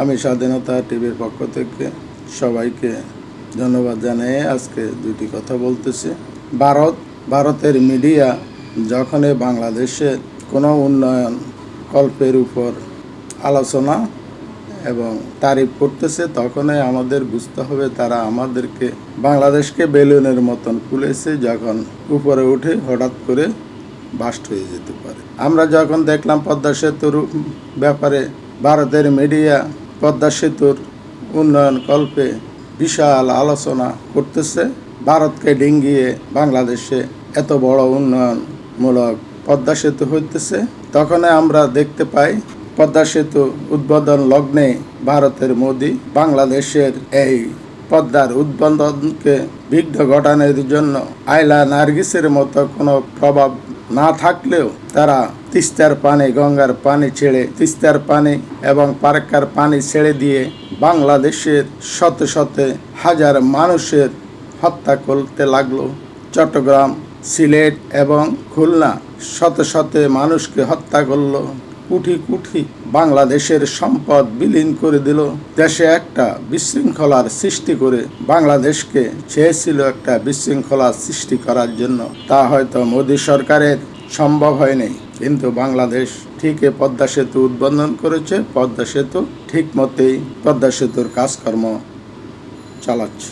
আমি স্বাধীনতা টিভির পক্ষ থেকে সবাইকে ধন্যবাদ জানিয়ে আজকে দুটি কথা বলতেছি। ভারত, ভারতের মিডিয়া যখনই বাংলাদেশে কোনো উন্নয়ন কল্পের উপর আলোচনা এবং তারিফ করতেছে, তখনই আমাদের বুঝতে হবে তারা আমাদেরকে, বাংলাদেশকে বেলুনের মতন খুলেছে যখন উপরে উঠে হঠাৎ করে বাস্ট হয়ে যেতে পারে। আমরা যখন দেখলাম পদ্মা সেতুর ব্যাপারে ভারতের মিডিয়া পদ্মা সেতুর উন্নয়ন কল্পে বিশাল আলোচনা করতেছে। ভারতকে ডিঙ্গিয়ে বাংলাদেশে এত বড় উন্নয়নমূলক পদ্মা সেতু হইতেছে। তখন আমরা দেখতে পাই, পদ্মা সেতু উদ্বোধন লগ্নে ভারতের মোদি বাংলাদেশের এই পদ্মার উদ্বোধনকে বিঘ্ন ঘটানোর জন্য আইলা নার্গিসের মতো কোনো প্রভাব না থাকলেও তারা তিস্তার পানি, গঙ্গার পানি ছেড়ে তিস্তার পানি এবং পার্কার পানি ছেড়ে দিয়ে বাংলাদেশের শত শত হাজার মানুষের হত্যা করতে লাগল। চট্টগ্রাম, সিলেট এবং খুলনা শত শত মানুষকে হত্যা করল। কুঠি কুঠি বাংলাদেশের সম্পদ বিলীন করে দিল। দেশে একটা বিশৃঙ্খলার সৃষ্টি করে বাংলাদেশকে চেয়েছিল একটা বিশৃঙ্খলার সৃষ্টি করার জন্য। তা হয়তো মোদী সরকারের সম্ভব হয়নি, কিন্তু বাংলাদেশ ঠিকই পদ্মা সেতু উদ্বোধন করেছে। পদ্মা সেতু ঠিক মতেই পদ্মা সেতুর কাজকর্ম চালাচ্ছে।